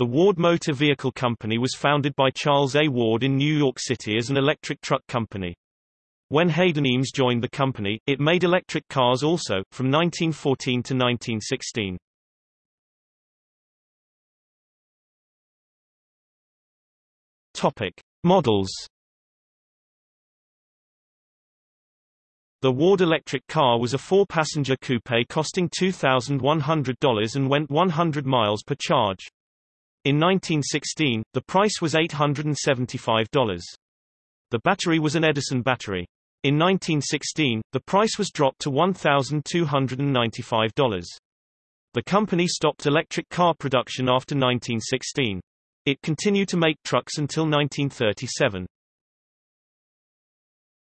The Ward Motor Vehicle Company was founded by Charles A. Ward in New York City as an electric truck company. When Hayden Eames joined the company, it made electric cars also, from 1914 to 1916. Topic. Models The Ward electric car was a four-passenger coupe costing $2,100 and went 100 miles per charge. In 1916, the price was $875. The battery was an Edison battery. In 1916, the price was dropped to $1,295. The company stopped electric car production after 1916. It continued to make trucks until 1937.